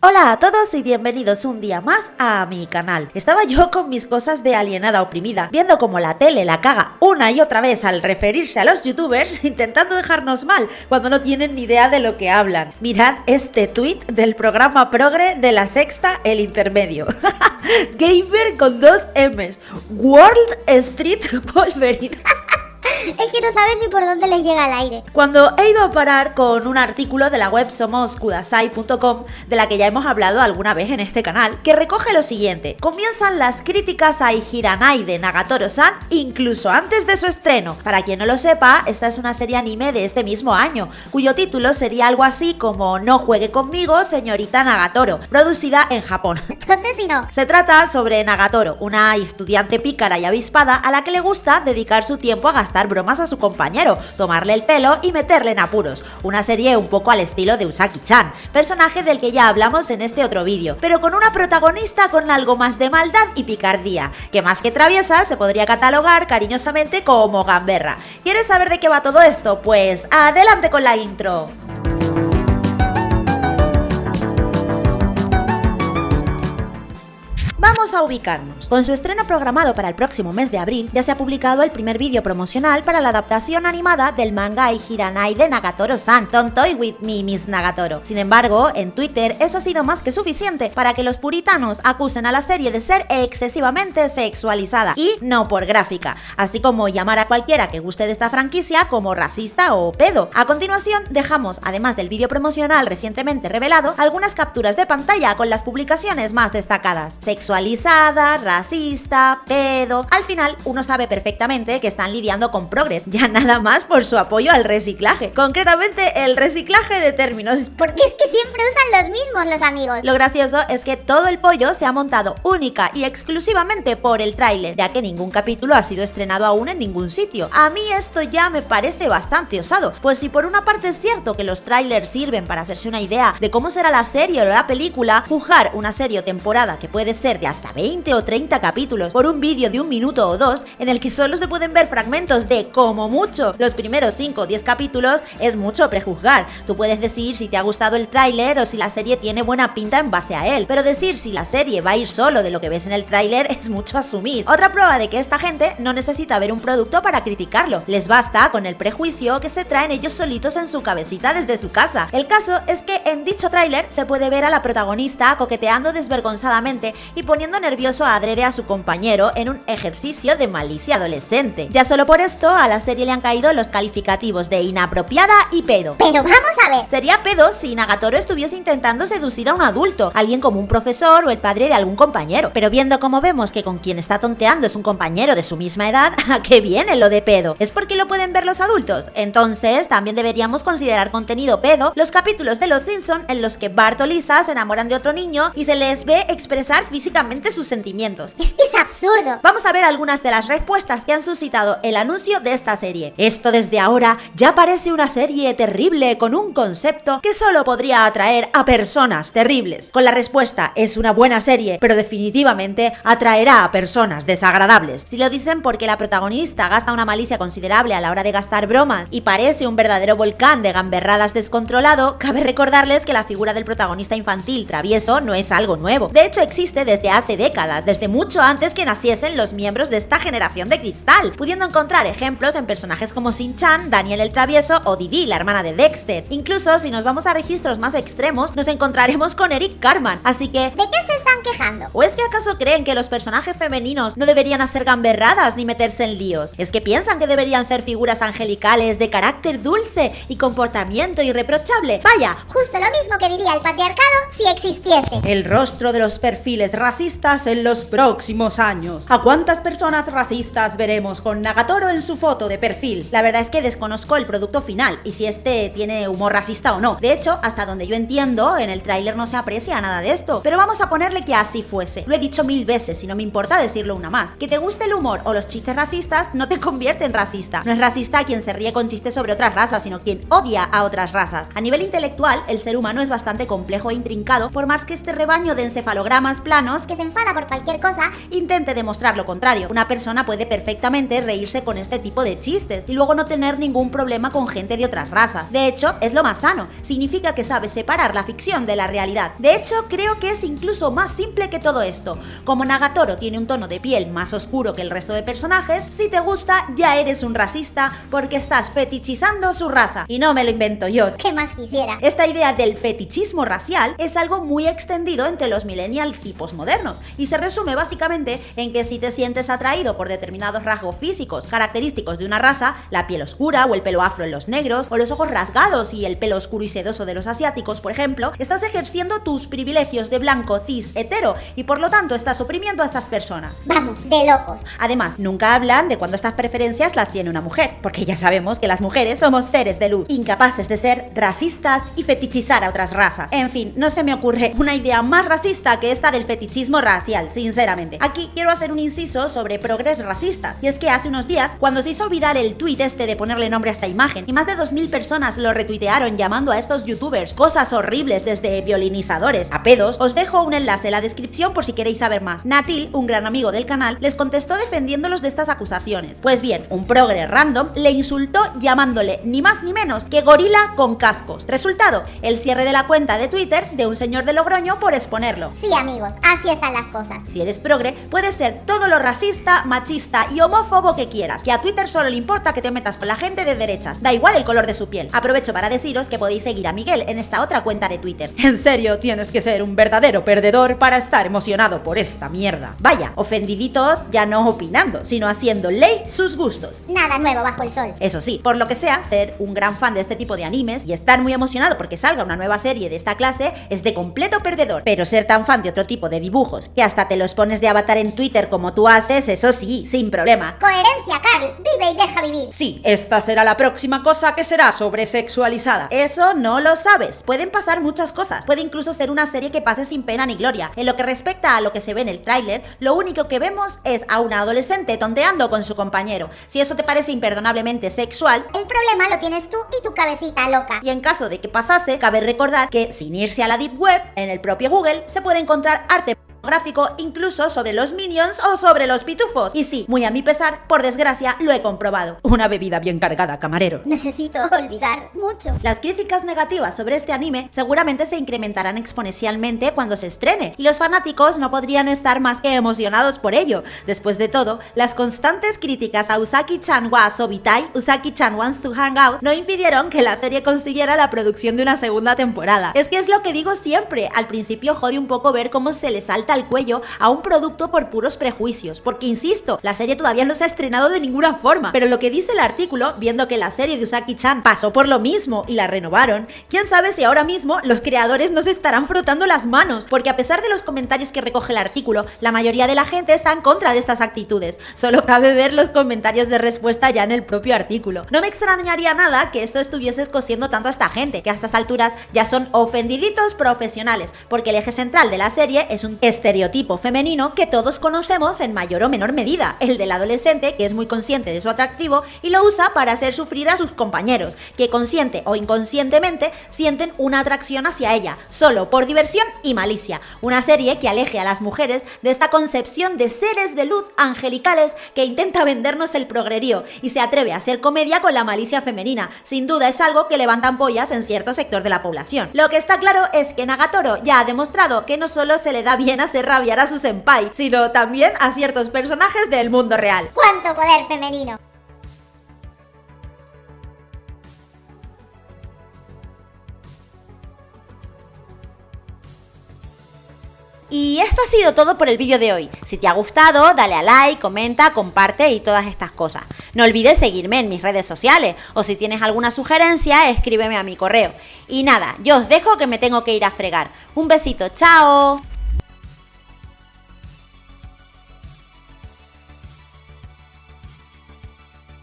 Hola a todos y bienvenidos un día más a mi canal. Estaba yo con mis cosas de alienada oprimida, viendo como la tele la caga una y otra vez al referirse a los youtubers, intentando dejarnos mal cuando no tienen ni idea de lo que hablan. Mirad este tweet del programa Progre de la sexta, el intermedio. Gamer con dos M's. World Street Wolverine. Es que no saben ni por dónde les llega el aire. Cuando he ido a parar con un artículo de la web somoskudasai.com, de la que ya hemos hablado alguna vez en este canal, que recoge lo siguiente. Comienzan las críticas a Hiranai de Nagatoro-san incluso antes de su estreno. Para quien no lo sepa, esta es una serie anime de este mismo año, cuyo título sería algo así como No juegue conmigo, señorita Nagatoro, producida en Japón. ¿Dónde si no? Se trata sobre Nagatoro, una estudiante pícara y avispada a la que le gusta dedicar su tiempo a gastar bromas a su compañero, tomarle el pelo y meterle en apuros. Una serie un poco al estilo de Usaki-chan, personaje del que ya hablamos en este otro vídeo, pero con una protagonista con algo más de maldad y picardía, que más que traviesa se podría catalogar cariñosamente como gamberra. ¿Quieres saber de qué va todo esto? Pues adelante con la intro. Vamos a ubicarnos. Con su estreno programado para el próximo mes de abril, ya se ha publicado el primer vídeo promocional para la adaptación animada del manga Hiranai de Nagatoro-san, Don't Toy With Me, Miss Nagatoro. Sin embargo, en Twitter eso ha sido más que suficiente para que los puritanos acusen a la serie de ser excesivamente sexualizada y no por gráfica, así como llamar a cualquiera que guste de esta franquicia como racista o pedo. A continuación, dejamos, además del vídeo promocional recientemente revelado, algunas capturas de pantalla con las publicaciones más destacadas sexualizada, racista, pedo. Al final, uno sabe perfectamente que están lidiando con progres, ya nada más por su apoyo al reciclaje. Concretamente, el reciclaje de términos. Porque es que siempre usan los mismos los amigos. Lo gracioso es que todo el pollo se ha montado única y exclusivamente por el tráiler, ya que ningún capítulo ha sido estrenado aún en ningún sitio. A mí esto ya me parece bastante osado, pues si por una parte es cierto que los trailers sirven para hacerse una idea de cómo será la serie o la película, juzgar una serie o temporada que puede ser de hasta 20 o 30 capítulos por un vídeo de un minuto o dos en el que solo se pueden ver fragmentos de, como mucho, los primeros 5 o 10 capítulos, es mucho prejuzgar. Tú puedes decir si te ha gustado el tráiler o si la serie tiene buena pinta en base a él, pero decir si la serie va a ir solo de lo que ves en el tráiler es mucho asumir. Otra prueba de que esta gente no necesita ver un producto para criticarlo, les basta con el prejuicio que se traen ellos solitos en su cabecita desde su casa. El caso es que en dicho tráiler se puede ver a la protagonista coqueteando desvergonzadamente y poniendo nervioso a adrede a su compañero en un ejercicio de malicia adolescente. Ya solo por esto a la serie le han caído los calificativos de inapropiada y pedo. Pero vamos a ver. Sería pedo si Nagatoro estuviese intentando seducir a un adulto, alguien como un profesor o el padre de algún compañero. Pero viendo como vemos que con quien está tonteando es un compañero de su misma edad, ¿a qué viene lo de pedo? ¿Es porque lo pueden ver los adultos? Entonces también deberíamos considerar contenido pedo los capítulos de Los Simpson en los que Bart o Lisa se enamoran de otro niño y se les ve expresar físicamente sus sentimientos. Es que es absurdo. Vamos a ver algunas de las respuestas que han suscitado el anuncio de esta serie. Esto desde ahora ya parece una serie terrible con un concepto que solo podría atraer a personas terribles. Con la respuesta es una buena serie, pero definitivamente atraerá a personas desagradables. Si lo dicen porque la protagonista gasta una malicia considerable a la hora de gastar bromas y parece un verdadero volcán de gamberradas descontrolado, cabe recordarles que la figura del protagonista infantil travieso no es algo nuevo. De hecho, existe desde hace décadas, desde mucho antes que naciesen los miembros de esta generación de cristal, pudiendo encontrar ejemplos en personajes como Shin-Chan, Daniel el Travieso o Didi, la hermana de Dexter. Incluso si nos vamos a registros más extremos, nos encontraremos con Eric Carman, así que... ¿De qué se están quejando? ¿O es que acaso creen que los personajes femeninos no deberían hacer gamberradas ni meterse en líos? ¿Es que piensan que deberían ser figuras angelicales de carácter dulce y comportamiento irreprochable? Vaya, Justo lo mismo que diría el patriarcado si existiese. el rostro de los perfiles racistas en los próximos años. ¿A cuántas personas racistas veremos con Nagatoro en su foto de perfil? La verdad es que desconozco el producto final y si este tiene humor racista o no. De hecho, hasta donde yo entiendo, en el tráiler no se aprecia nada de esto. Pero vamos a ponerle que así fuese. Lo he dicho mil veces y no me importa decirlo una más. Que te guste el humor o los chistes racistas no te convierte en racista. No es racista quien se ríe con chistes sobre otras razas, sino quien odia a otras razas. A nivel intelectual, el ser humano es bastante complejo e intrincado, por más que este rebaño de encefalogramas planos Que se enfada por cualquier cosa. Intente demostrar lo contrario. Una persona puede perfectamente reírse con este tipo de chistes y luego no tener ningún problema con gente de otras razas. De hecho, es lo más sano. Significa que sabe separar la ficción de la realidad. De hecho, creo que es incluso más simple que todo esto. Como Nagatoro tiene un tono de piel más oscuro que el resto de personajes, si te gusta, ya eres un racista porque estás fetichizando su raza. Y no me lo invento yo. ¿Qué más quisiera? Esta idea del fetichismo racial es algo muy extendido entre los millennials y posmodernos y se resume básicamente en que si te sientes atraído por determinados rasgos físicos característicos de una raza, la piel oscura o el pelo afro en los negros o los ojos rasgados y el pelo oscuro y sedoso de los asiáticos, por ejemplo, estás ejerciendo tus privilegios de blanco cis hetero y por lo tanto estás oprimiendo a estas personas. Vamos, de locos. Además, nunca hablan de cuando estas preferencias las tiene una mujer, porque ya sabemos que las mujeres somos seres de luz, incapaces de ser racistas y fetichizar a otras razas. En fin, no se me ocurre una idea más racista que esta del fetichismo racial, sinceramente. Aquí quiero hacer un inciso sobre progres racistas, y es que hace unos días, cuando se hizo viral el tweet este de ponerle nombre a esta imagen, y más de 2.000 personas lo retuitearon llamando a estos youtubers cosas horribles desde violinizadores a pedos, os dejo un enlace en la descripción por si queréis saber más. Natil, un gran amigo del canal, les contestó defendiéndolos de estas acusaciones. Pues bien, un progre random le insultó llamándole ni más ni menos que gorila con cascos. Resultado, el cierre de la cuenta de Twitter de un señor de Logroño por exponerlo. Sí, amigos, así están las cosas. Si eres progre, puedes ser todo lo racista, machista y homófobo que quieras, que a Twitter solo le importa que te metas con la gente de derechas, da igual el color de su piel. Aprovecho para deciros que podéis seguir a Miguel en esta otra cuenta de Twitter. En serio, tienes que ser un verdadero perdedor para estar emocionado por esta mierda. Vaya, ofendiditos ya no opinando, sino haciendo ley sus gustos. Nada nuevo bajo el sol. Eso sí, por lo que sea, ser un gran fan de este tipo de animes y estar muy emocionado porque salga una nueva serie de esta clase es de completo perdedor. Pero ser tan fan de otro tipo de dibujos, que hasta te los pones de avatar en Twitter como tú haces, eso sí, sin problema. Coherencia, Carl. Vive y deja vivir. Sí, esta será la próxima cosa que será sobresexualizada. Eso no lo sabes. Pueden pasar muchas cosas. Puede incluso ser una serie que pase sin pena ni gloria. En lo que respecta a lo que se ve en el tráiler, lo único que vemos es a una adolescente tonteando con su compañero. Si eso te parece imperdonablemente sexual, El problema lo tienes tú y tu cabecita loca. y en caso de que pasase, cabe recordar que sin irse a la Deep Web, en el propio Google se puede encontrar arte gráfico incluso sobre los minions o sobre los pitufos. Y sí, muy a mi pesar, por desgracia, lo he comprobado. Una bebida bien cargada, camarero. Necesito olvidar mucho. Las críticas negativas sobre este anime seguramente se incrementarán exponencialmente cuando se estrene, y los fanáticos no podrían estar más que emocionados por ello. Después de todo, las constantes críticas a Usaki-chan wa Sobitai, Usaki-chan wants to hang out, no impidieron que la serie consiguiera la producción de una segunda temporada. Es que es lo que digo siempre, al principio jode un poco ver cómo se le salta al cuello a un producto por puros prejuicios, porque insisto, la serie todavía no se ha estrenado de ninguna forma, pero lo que dice el artículo, viendo que la serie de Usaki-chan pasó por lo mismo y la renovaron, quién sabe si ahora mismo los creadores no se estarán frotando las manos, porque a pesar de los comentarios que recoge el artículo, la mayoría de la gente está en contra de estas actitudes. Solo cabe ver los comentarios de respuesta ya en el propio artículo. No me extrañaría nada que esto estuviese escociendo tanto a esta gente, que a estas alturas ya son ofendiditos profesionales, porque el eje central de la serie es un estereotipo femenino que todos conocemos en mayor o menor medida, el del adolescente que es muy consciente de su atractivo y lo usa para hacer sufrir a sus compañeros, que consciente o inconscientemente sienten una atracción hacia ella, solo por diversión y malicia. Una serie que aleje a las mujeres de esta concepción de seres de luz angelicales que intenta vendernos el progrerío y se atreve a hacer comedia con la malicia femenina. Sin duda es algo que levanta ampollas en cierto sector de la población. Lo que está claro es que Nagatoro ya ha demostrado que no solo se le da bien hacer rabiar a su senpai, sino también a ciertos personajes del mundo real. ¡Cuánto poder femenino! Y esto ha sido todo por el vídeo de hoy. Si te ha gustado, dale a like, comenta, comparte y todas estas cosas. No olvides seguirme en mis redes sociales o si tienes alguna sugerencia, escríbeme a mi correo. Y nada, yo os dejo que me tengo que ir a fregar. Un besito, chao.